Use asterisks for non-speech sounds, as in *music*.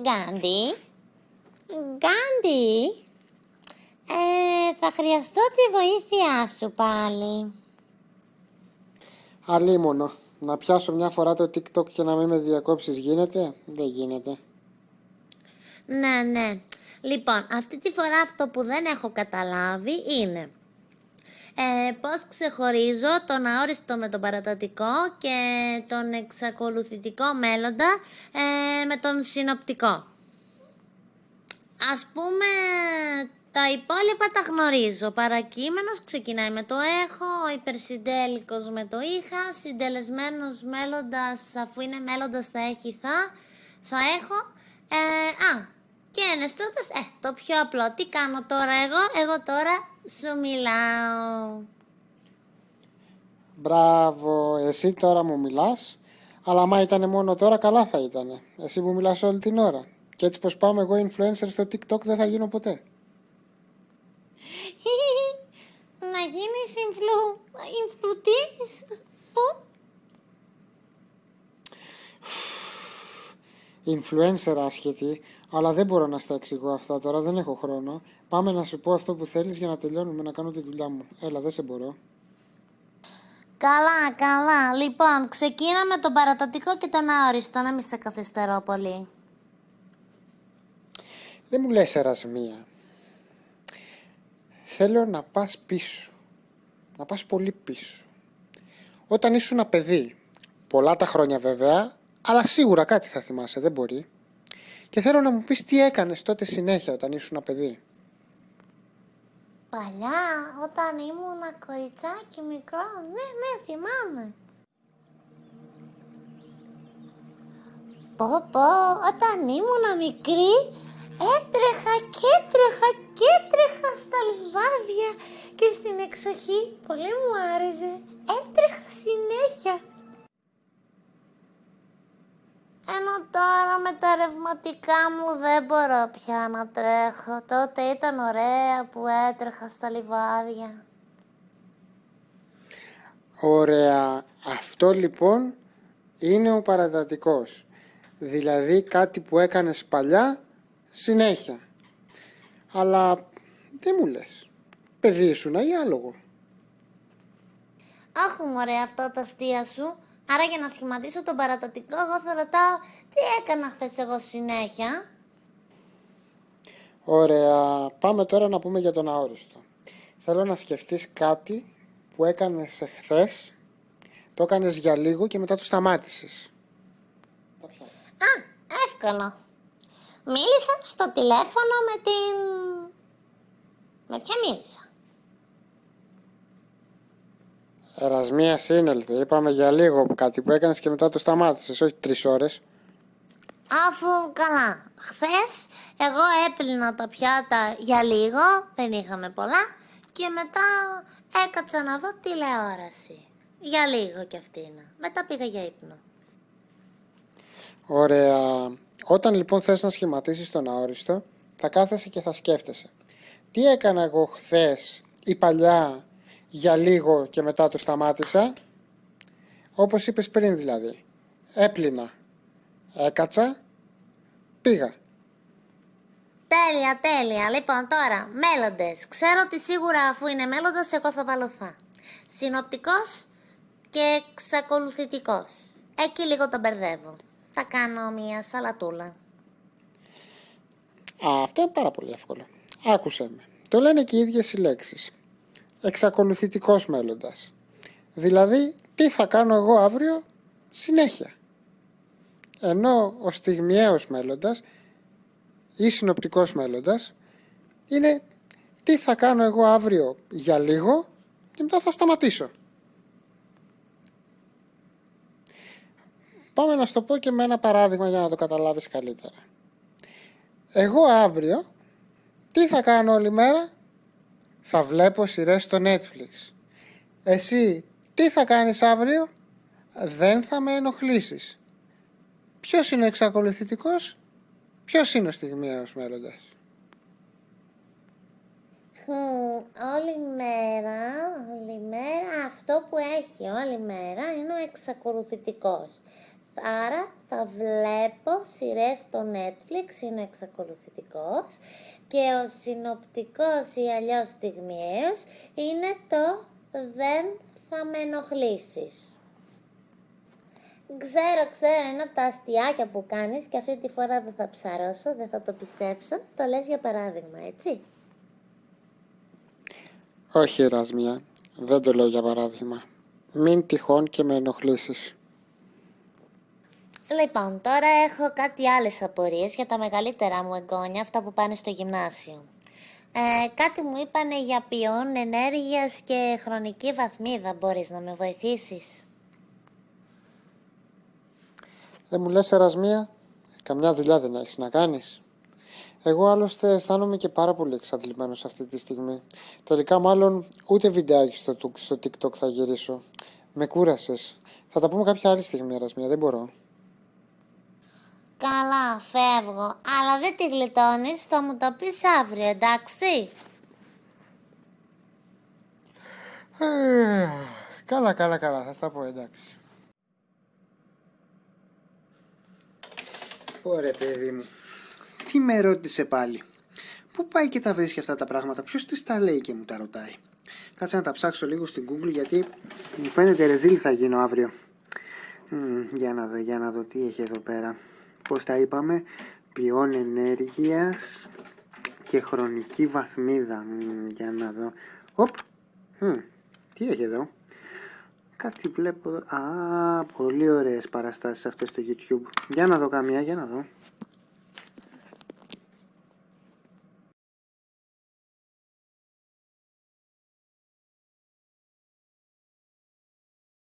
Γκάντι. Γκάντι. Ε, θα χρειαστώ τη βοήθειά σου πάλι. Αλίμονο. Να πιάσω μια φορά το TikTok και να μην με διακόψεις γίνεται; Δεν γίνεται. Ναι, ναι. Λοιπόν, αυτή τη φορά αυτό που δεν έχω καταλάβει είναι ε, πώς ξεχωρίζω τον αόριστο με τον παρατατικό και τον εξακολουθητικό μέλλοντα ε, με τον συνοπτικό. Ας πούμε, τα υπόλοιπα τα γνωρίζω. Παρακείμενος ξεκινάει με το έχω, ο υπερσυντέλικος με το είχα, συντελεσμένος μέλλοντας, αφού είναι μέλλοντας θα έχει θα, θα έχω. Ε, α, και ενεστώτας, ε, το πιο απλό. Τι κάνω τώρα εγώ, εγώ τώρα σου μιλάω. Μπράβο, εσύ τώρα μου μιλάς. Αλλά άμα ήταν μόνο τώρα, καλά θα ήταν. Εσύ μου μιλάς όλη την ώρα. Και έτσι πως πάω εγώ influencer στο TikTok δεν θα γίνω ποτέ. *laughs* Να γίνεις influ... influ τι; Influencer άσχετη, αλλά δεν μπορώ να στα εξηγώ αυτά τώρα, δεν έχω χρόνο. Πάμε να σου πω αυτό που θέλεις για να τελειώνουμε να κάνω τη δουλειά μου. Έλα, δεν σε μπορώ. Καλά, καλά. Λοιπόν, ξεκίνα με τον παρατατικό και τον αόριστο, να μην σε καθυστερώ πολύ. Δεν μου λες ερασμία. Θέλω να πας πίσω. Να πας πολύ πίσω. Όταν ήσουν ένα παιδί, πολλά τα χρόνια βέβαια, αλλά σίγουρα κάτι θα θυμάσαι, δεν μπορεί. Και θέλω να μου πεις τι έκανες τότε συνέχεια όταν ήσουν ένα παιδί. Παλιά, όταν ήμουν κοριτσάκι μικρό, ναι, ναι, θυμάμαι. Πω πω, όταν ήμουν μικρή, έτρεχα και έτρεχα και έτρεχα στα λιβάδια και στην εξοχή. Πολύ μου άρεσε. Έτρεχα συνέχεια. Με τα ρευματικά μου δεν μπορώ πια να τρέχω. Τότε ήταν ωραία που έτρεχα στα λιβάδια. Ωραία. Αυτό λοιπόν είναι ο παρατατικός. Δηλαδή κάτι που έκανες παλιά συνέχεια. Αλλά δεν μου λες. Παιδί ήσουν ή άλογο. Αχ, ωραία αυτό τα αστεία σου. Άρα για να σχηματίσω τον παρατατικό, εγώ θα ρωτάω τι έκανα χθες εγώ συνέχεια; Ωραία. Πάμε τώρα να πούμε για τον αόριστο. Θέλω να σκεφτείς κάτι που έκανες εχθές, το έκανες για λίγο και μετά το σταμάτησες. Α, εύκολο. Μίλησα στο τηλέφωνο με την... Με ποια μίλησα; Ερασμία σύνελθη. Είπαμε για λίγο κάτι που έκανες και μετά το σταμάτησες, όχι τρεις ώρες. Αφού καλά, χθες εγώ έπλυνα τα πιάτα για λίγο, δεν είχαμε πολλά και μετά έκατσα να δω τηλεόραση. Για λίγο κι αυτήν. Μετά πήγα για ύπνο. Ωραία. Όταν λοιπόν θες να σχηματίσεις τον αόριστο, θα κάθεσαι και θα σκέφτεσαι. Τι έκανα εγώ χθες ή παλιά για λίγο και μετά το σταμάτησα. Όπως είπες πριν δηλαδή. Έπλυνα. Έκατσα. Πήγα. Τέλεια, τέλεια. Λοιπόν, τώρα, μέλλοντες. Ξέρω ότι σίγουρα αφού είναι μέλλοντας, εγώ θα βάλω θα. Συνοπτικός και εξακολουθητικός. Εκεί λίγο τον μπερδεύω. Θα κάνω μια σαλατούλα. Α, αυτό είναι πάρα πολύ εύκολο. Άκουσέ με. Το λένε και οι ίδιες οι λέξεις. Εξακολουθητικός μέλλοντας. Δηλαδή, τι θα κάνω εγώ αύριο; Συνέχεια. Ενώ ο στιγμιαίος μέλλοντας ή συνοπτικός μέλλοντας είναι τι θα κάνω εγώ αύριο για λίγο και μετά θα σταματήσω. Πάμε να στο πω και με ένα παράδειγμα για να το καταλάβεις καλύτερα. Εγώ αύριο τι θα κάνω όλη μέρα; Θα βλέπω σειρές στο Netflix. Εσύ τι θα κάνεις αύριο; Δεν θα με ενοχλήσεις. Ποιος είναι εξακολουθητικός; Ποιος είναι ο στιγμιαίος μέλλοντας; Όλη μέρα, όλη μέρα αυτό που έχει όλη μέρα είναι ο εξακολουθητικός. Άρα θα θα βλέπω σειρές στο Netflix, είναι εξακολουθητικός και ο συνοπτικός ή αλλιώς στιγμιαίος είναι το «Δεν θα με ενοχλήσεις». Ξέρω, ξέρω, είναι από τα αστιάκια που κάνεις και αυτή τη φορά δεν θα ψαρώσω, δεν θα το πιστέψω. Το λες για παράδειγμα, έτσι. Όχι, Ερασμία, δεν το λέω για παράδειγμα. Μην τυχόν και με ενοχλήσεις. Λοιπόν, τώρα έχω κάτι άλλες απορίες για τα μεγαλύτερα μου εγγόνια, αυτά που πάνε στο γυμνάσιο. Ε, κάτι μου είπανε για ποιόν ενέργειας και χρονική βαθμίδα. Μπορείς να με βοηθήσεις. Δεν μου λες Ερασμία, καμιά δουλειά δεν έχεις να κάνεις. Εγώ άλλωστε αισθάνομαι και πάρα πολύ εξαντλημένος αυτή τη στιγμή. Τελικά μάλλον ούτε βιντεάκι στο, στο TikTok θα γυρίσω. Με κούρασες. Θα τα πούμε κάποια άλλη στιγμή Ερασμία, δεν μπορώ. Καλά, φεύγω. Αλλά δεν τη γλιτώνεις, θα μου το πεις αύριο, εντάξει; Ε, καλά, καλά, καλά, θα στα πω, εντάξει. Ωραία, παιδί μου. Τι με ρώτησε πάλι; Πού πάει και τα βρίσκει αυτά τα πράγματα, ποιος της τα λέει και μου τα ρωτάει. Κάτσε να τα ψάξω λίγο στην Google γιατί μου φαίνεται ρεζίλ θα γίνω αύριο. Μ, για να δω, για να δω τι έχει εδώ πέρα. Πώς τα είπαμε, ποιόν ενέργειας και χρονική βαθμίδα. Μ, για να δω. Οπ, Μ, τι έχει εδώ. Κάτι βλέπω εδώ. Α, πολύ ωραίες παραστάσεις αυτές στο YouTube. Για να δω καμία, για να δω.